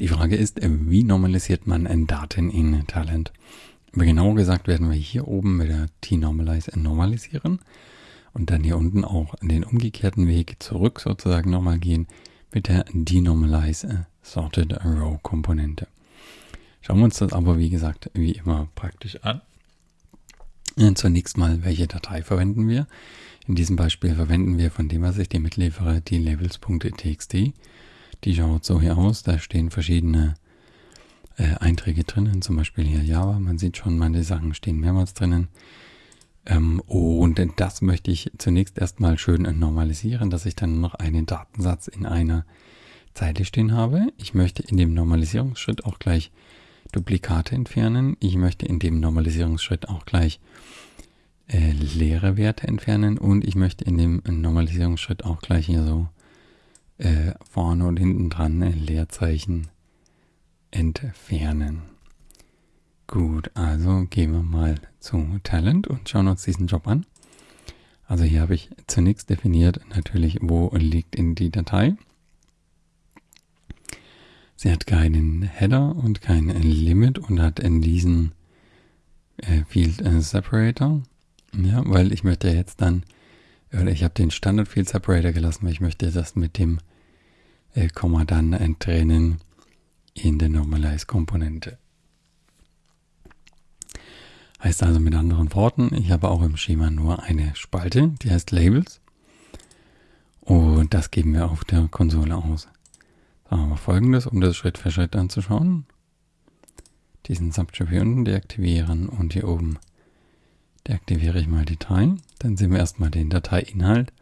Die Frage ist, wie normalisiert man Daten in Talent? Aber genauer gesagt werden wir hier oben mit der T-Normalize normalisieren und dann hier unten auch den umgekehrten Weg zurück sozusagen nochmal gehen mit der Denormalize Sorted Row Komponente. Schauen wir uns das aber wie gesagt wie immer praktisch an. Zunächst mal, welche Datei verwenden wir? In diesem Beispiel verwenden wir von dem, was ich dir mitliefere, die labels.txt. Die schaut so hier aus. Da stehen verschiedene äh, Einträge drinnen, zum Beispiel hier Java. Man sieht schon, meine Sachen stehen mehrmals drinnen. Ähm, und das möchte ich zunächst erstmal schön normalisieren, dass ich dann noch einen Datensatz in einer Zeile stehen habe. Ich möchte in dem Normalisierungsschritt auch gleich Duplikate entfernen. Ich möchte in dem Normalisierungsschritt auch gleich äh, leere Werte entfernen und ich möchte in dem Normalisierungsschritt auch gleich hier so äh, vorne und hinten dran ein Leerzeichen entfernen. Gut, also gehen wir mal zu Talent und schauen uns diesen Job an. Also hier habe ich zunächst definiert natürlich, wo liegt in die Datei. Sie hat keinen Header und kein Limit und hat in diesen äh, Field äh, Separator. Ja, weil ich möchte jetzt dann, ich habe den Standard Field Separator gelassen, weil ich möchte das mit dem äh, Komma dann trennen in der Normalize Komponente. Heißt also mit anderen Worten, ich habe auch im Schema nur eine Spalte, die heißt Labels. Und das geben wir auf der Konsole aus. Sagen wir folgendes, um das Schritt für Schritt anzuschauen. Diesen Subjob hier unten deaktivieren und hier oben deaktiviere ich mal Datei. Dann sehen wir erstmal den Dateiinhalt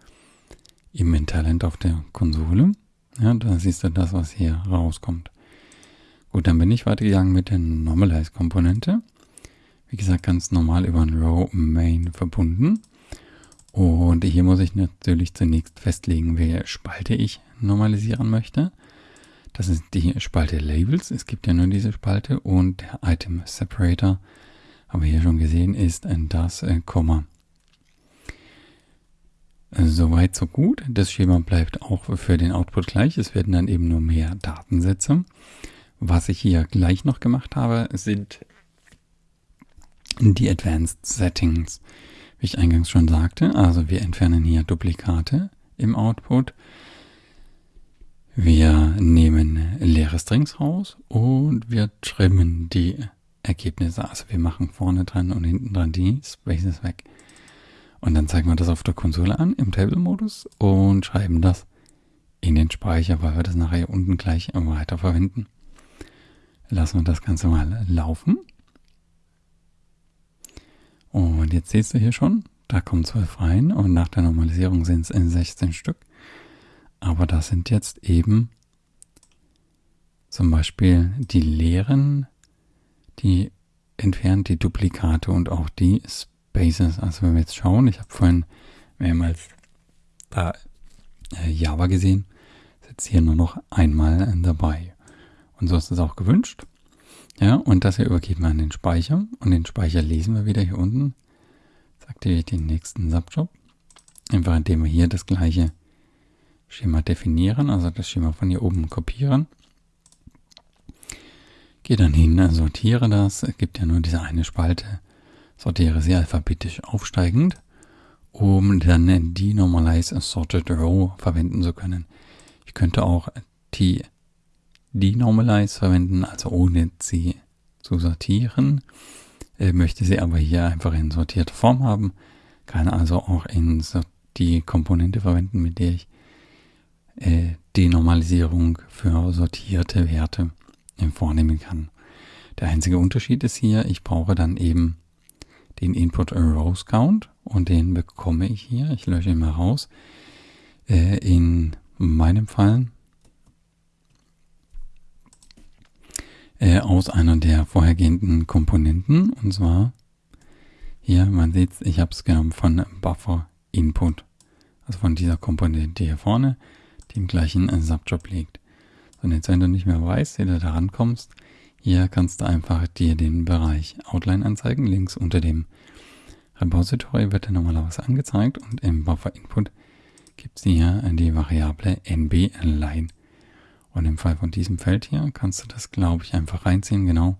im Mentalent auf der Konsole. Ja, da siehst du das, was hier rauskommt. Gut, dann bin ich weitergegangen mit der Normalize-Komponente. Wie gesagt, ganz normal über ein Row Main verbunden. Und hier muss ich natürlich zunächst festlegen, welche Spalte ich normalisieren möchte. Das ist die Spalte Labels. Es gibt ja nur diese Spalte und der Item Separator, haben wir hier schon gesehen, ist das äh, Komma. Soweit, so gut. Das Schema bleibt auch für den Output gleich. Es werden dann eben nur mehr Datensätze. Was ich hier gleich noch gemacht habe, sind die Advanced Settings. Wie ich eingangs schon sagte, also wir entfernen hier Duplikate im Output. Wir nehmen leere Strings raus und wir trimmen die Ergebnisse. Also wir machen vorne dran und hinten dran die Spaces weg. Und dann zeigen wir das auf der Konsole an im Table-Modus und schreiben das in den Speicher, weil wir das nachher unten gleich weiter verwenden. Lassen wir das Ganze mal laufen. Und jetzt siehst du hier schon, da kommen 12 rein und nach der Normalisierung sind es 16 Stück. Aber das sind jetzt eben zum Beispiel die leeren, die entfernt die Duplikate und auch die Spaces. Also wenn wir jetzt schauen, ich habe vorhin mehrmals da äh, Java gesehen, ist jetzt hier nur noch einmal dabei. Und so ist es auch gewünscht. Ja, und das hier übergeben wir an den Speicher. Und den Speicher lesen wir wieder hier unten. Jetzt aktiviere ich den nächsten Subjob. Einfach indem wir hier das gleiche Schema definieren, also das Schema von hier oben kopieren. Gehe dann hin, sortiere das. Es gibt ja nur diese eine Spalte. Sortiere sie alphabetisch aufsteigend, um dann die Normalize Sorted Row verwenden zu können. Ich könnte auch die Denormalize verwenden, also ohne sie zu sortieren. Äh, möchte sie aber hier einfach in sortierter Form haben, kann also auch in die Komponente verwenden, mit der ich äh, Denormalisierung für sortierte Werte äh, vornehmen kann. Der einzige Unterschied ist hier, ich brauche dann eben den Input Rows Count und den bekomme ich hier, ich lösche ihn mal raus, äh, in meinem Fall äh, aus einer der vorhergehenden Komponenten. Und zwar hier, man sieht ich habe es genommen von Buffer Input. Also von dieser Komponente hier vorne, die im gleichen Subjob liegt. Und jetzt, wenn du nicht mehr weißt, wie du da rankommst, hier kannst du einfach dir den Bereich Outline anzeigen. Links unter dem Repository wird dir normalerweise angezeigt und im Buffer Input gibt es hier die Variable nb line Und im Fall von diesem Feld hier kannst du das, glaube ich, einfach reinziehen, genau.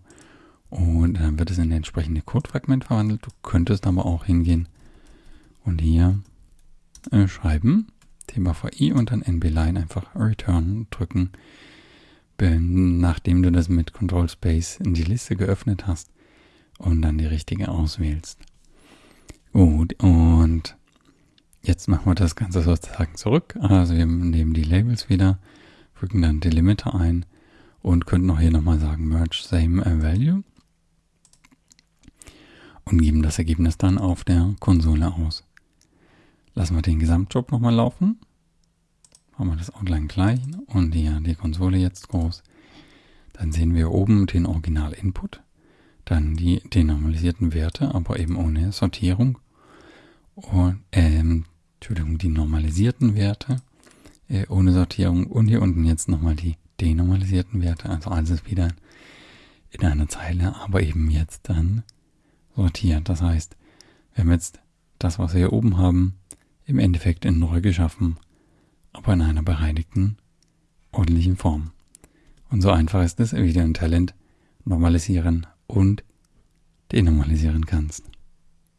Und dann wird es in ein entsprechende Codefragment verwandelt. Du könntest aber auch hingehen und hier äh, schreiben, Thema VI und dann NB-Line einfach Return drücken. Nachdem du das mit Control Space in die Liste geöffnet hast und dann die richtige auswählst. Gut, und jetzt machen wir das Ganze sozusagen zurück. Also wir nehmen die Labels wieder, fügen dann Delimiter ein und könnten auch hier nochmal sagen Merge Same Value und geben das Ergebnis dann auf der Konsole aus. Lassen wir den Gesamtjob nochmal laufen. Machen wir das Outline klein und hier die Konsole jetzt groß. Dann sehen wir oben den Original-Input, dann die denormalisierten Werte, aber eben ohne Sortierung. Und, ähm, Entschuldigung, die normalisierten Werte äh, ohne Sortierung und hier unten jetzt nochmal die denormalisierten Werte, also alles wieder in einer Zeile, aber eben jetzt dann sortiert. Das heißt, wir haben jetzt das, was wir hier oben haben, im Endeffekt in neu geschaffen, aber in einer bereinigten, ordentlichen Form. Und so einfach ist es, wie du ein Talent normalisieren und denormalisieren kannst.